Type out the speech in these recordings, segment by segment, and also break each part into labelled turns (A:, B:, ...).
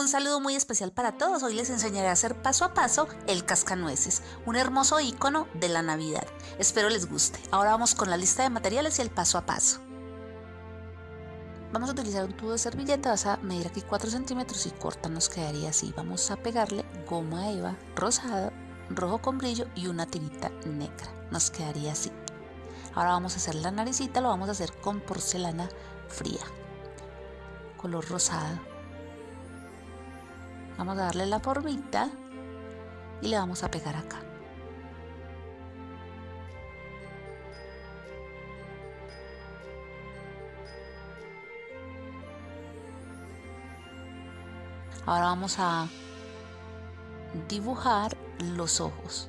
A: Un saludo muy especial para todos. Hoy les enseñaré a hacer paso a paso el cascanueces, un hermoso icono de la Navidad. Espero les guste. Ahora vamos con la lista de materiales y el paso a paso. Vamos a utilizar un tubo de servilleta, vas a medir aquí 4 centímetros y corta nos quedaría así. Vamos a pegarle goma eva rosada, rojo con brillo y una tirita negra. Nos quedaría así. Ahora vamos a hacer la naricita, lo vamos a hacer con porcelana fría, color rosado Vamos a darle la formita y le vamos a pegar acá. Ahora vamos a dibujar los ojos.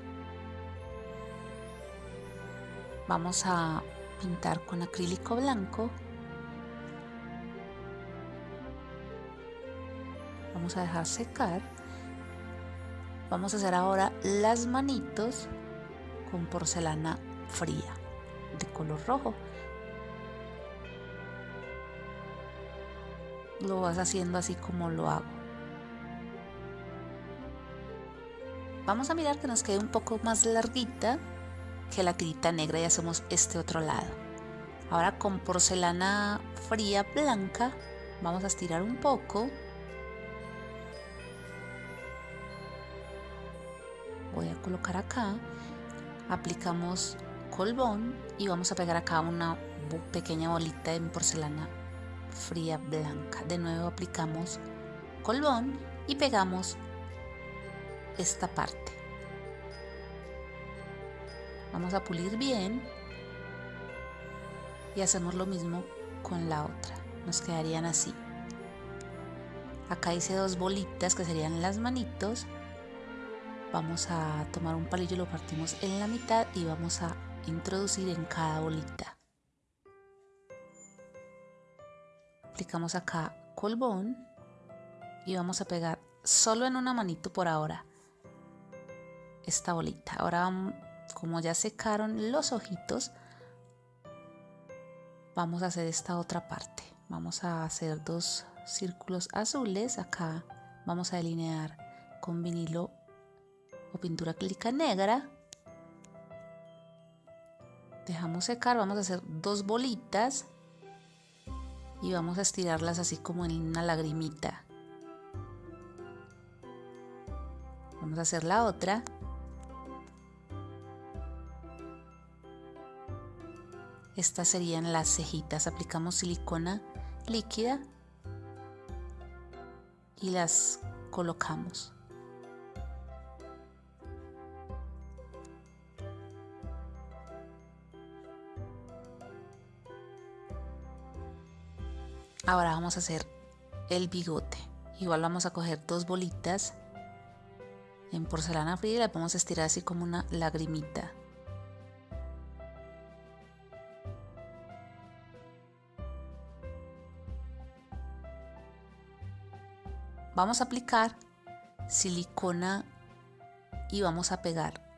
A: Vamos a pintar con acrílico blanco vamos a dejar secar. Vamos a hacer ahora las manitos con porcelana fría de color rojo. Lo vas haciendo así como lo hago. Vamos a mirar que nos quede un poco más larguita que la tirita negra y hacemos este otro lado. Ahora con porcelana fría blanca vamos a estirar un poco colocar acá aplicamos colbón y vamos a pegar acá una pequeña bolita de porcelana fría blanca. De nuevo aplicamos colbón y pegamos esta parte. Vamos a pulir bien y hacemos lo mismo con la otra. Nos quedarían así. Acá hice dos bolitas que serían las manitos vamos a tomar un palillo, lo partimos en la mitad y vamos a introducir en cada bolita. Aplicamos acá colbón y vamos a pegar solo en una manito por ahora esta bolita. Ahora como ya secaron los ojitos, vamos a hacer esta otra parte. Vamos a hacer dos círculos azules. Acá vamos a delinear con vinilo o pintura acrílica negra. Dejamos secar, vamos a hacer dos bolitas y vamos a estirarlas así como en una lagrimita. Vamos a hacer la otra. Estas serían las cejitas. Aplicamos silicona líquida y las colocamos. Ahora vamos a hacer el bigote. Igual vamos a coger dos bolitas en porcelana fría y las vamos a estirar así como una lagrimita. Vamos a aplicar silicona y vamos a pegar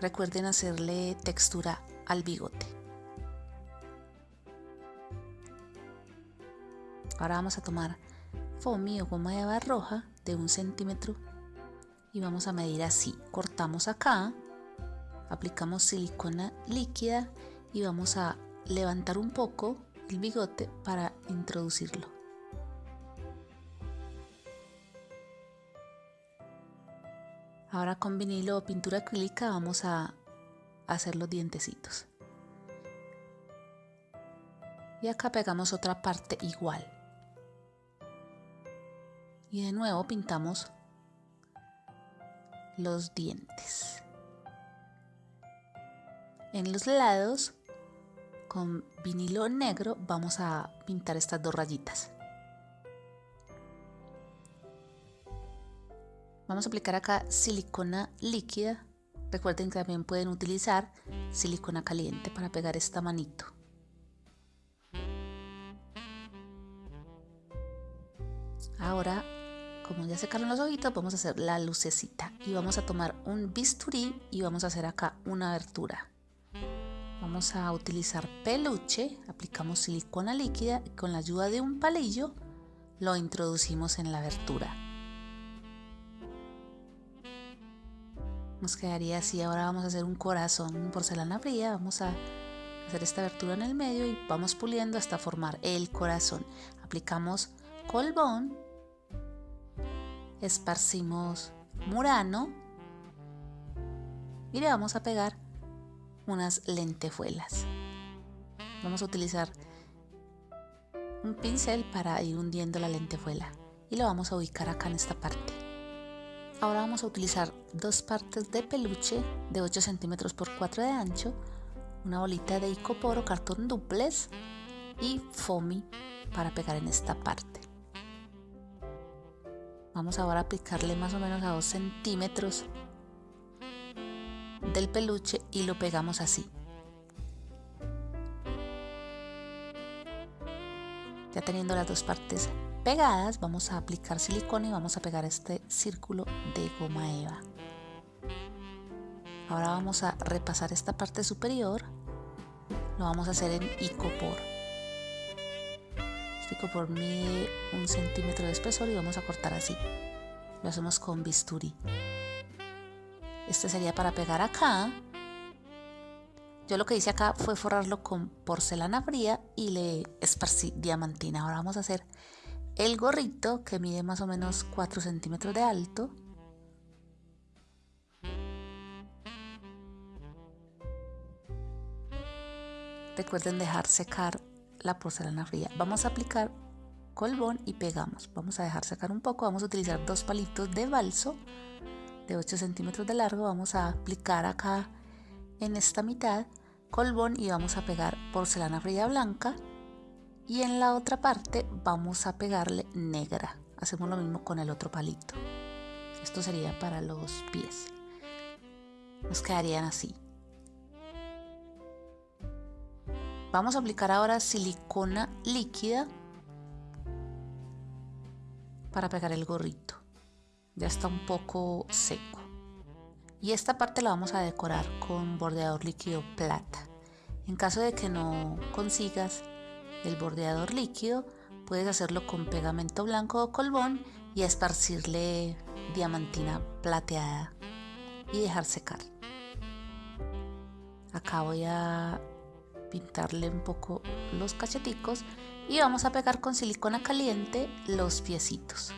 A: Recuerden hacerle textura al bigote. Ahora vamos a tomar foamy o goma de barra roja de un centímetro y vamos a medir así. Cortamos acá, aplicamos silicona líquida y vamos a levantar un poco el bigote para introducirlo. Ahora con vinilo o pintura acrílica vamos a hacer los dientecitos. Y acá pegamos otra parte igual. Y de nuevo pintamos los dientes. En los lados, con vinilo negro, vamos a pintar estas dos rayitas. Vamos a aplicar acá silicona líquida. Recuerden que también pueden utilizar silicona caliente para pegar esta manito. Ahora como ya secaron los ojitos, vamos a hacer la lucecita y vamos a tomar un bisturí y vamos a hacer acá una abertura. Vamos a utilizar peluche, aplicamos silicona líquida y con la ayuda de un palillo lo introducimos en la abertura. Nos quedaría así, ahora vamos a hacer un corazón porcelana fría, vamos a hacer esta abertura en el medio y vamos puliendo hasta formar el corazón. Aplicamos colbón, esparcimos murano y le vamos a pegar unas lentejuelas. Vamos a utilizar un pincel para ir hundiendo la lentejuela y lo vamos a ubicar acá en esta parte. Ahora vamos a utilizar dos partes de peluche de 8 centímetros por 4 de ancho, una bolita de icoporo, cartón duples y foamy para pegar en esta parte. Vamos ahora a aplicarle más o menos a 2 centímetros del peluche y lo pegamos así. Ya teniendo las dos partes pegadas, vamos a aplicar silicona y vamos a pegar este círculo de goma eva. Ahora vamos a repasar esta parte superior. Lo vamos a hacer en icopor. Este icopor mide un centímetro de espesor y vamos a cortar así. Lo hacemos con bisturí. Este sería para pegar acá. Yo lo que hice acá fue forrarlo con porcelana fría y le esparcí diamantina. Ahora vamos a hacer el gorrito que mide más o menos 4 centímetros de alto. Recuerden dejar secar la porcelana fría. Vamos a aplicar colbón y pegamos. Vamos a dejar secar un poco. Vamos a utilizar dos palitos de balso de 8 centímetros de largo vamos a aplicar acá en esta mitad colbón y vamos a pegar porcelana fría blanca. Y en la otra parte vamos a pegarle negra. Hacemos lo mismo con el otro palito. Esto sería para los pies. Nos quedarían así. Vamos a aplicar ahora silicona líquida para pegar el gorrito. Ya está un poco seco. Y esta parte la vamos a decorar con bordeador líquido plata. En caso de que no consigas el bordeador líquido, puedes hacerlo con pegamento blanco o colbón y esparcirle diamantina plateada y dejar secar. Acá voy a pintarle un poco los cacheticos y vamos a pegar con silicona caliente los piecitos.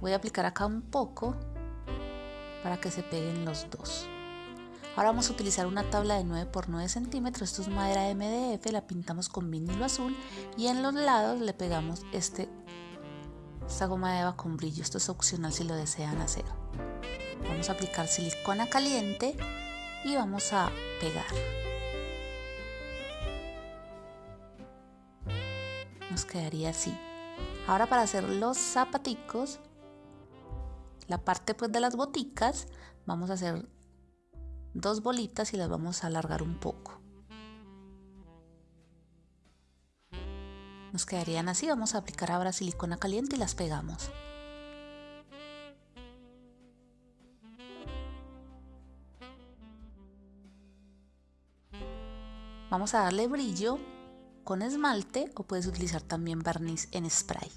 A: Voy a aplicar acá un poco para que se peguen los dos. Ahora vamos a utilizar una tabla de 9 por 9 centímetros, esto es madera MDF, la pintamos con vinilo azul y en los lados le pegamos este, esta goma de eva con brillo, esto es opcional si lo desean hacer. Vamos a aplicar silicona caliente y vamos a pegar. Nos quedaría así. Ahora para hacer los zapaticos la parte pues de las boticas vamos a hacer dos bolitas y las vamos a alargar un poco. Nos quedarían así, vamos a aplicar ahora silicona caliente y las pegamos. Vamos a darle brillo con esmalte o puedes utilizar también barniz en spray.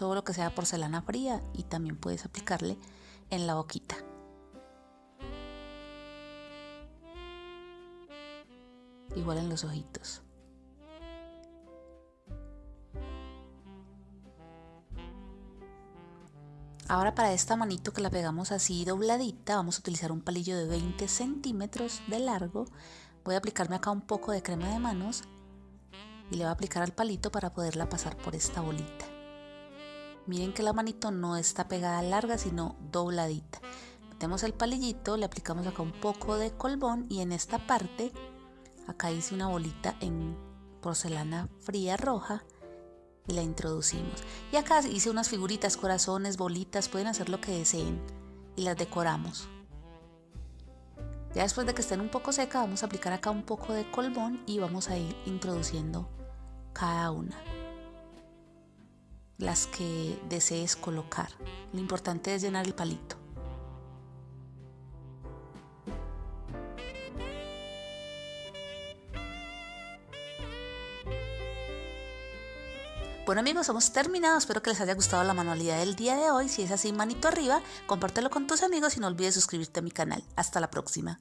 A: Todo lo que sea porcelana fría y también puedes aplicarle en la boquita. Igual en los ojitos. Ahora para esta manito que la pegamos así dobladita vamos a utilizar un palillo de 20 centímetros de largo. Voy a aplicarme acá un poco de crema de manos y le voy a aplicar al palito para poderla pasar por esta bolita. Miren que la manito no está pegada larga, sino dobladita. Metemos el palillito, le aplicamos acá un poco de colbón y en esta parte, acá hice una bolita en porcelana fría roja y la introducimos. Y acá hice unas figuritas, corazones, bolitas, pueden hacer lo que deseen y las decoramos. Ya después de que estén un poco seca, vamos a aplicar acá un poco de colbón y vamos a ir introduciendo cada una. Las que desees colocar. Lo importante es llenar el palito. Bueno amigos, hemos terminado. Espero que les haya gustado la manualidad del día de hoy. Si es así, manito arriba, compártelo con tus amigos y no olvides suscribirte a mi canal. Hasta la próxima.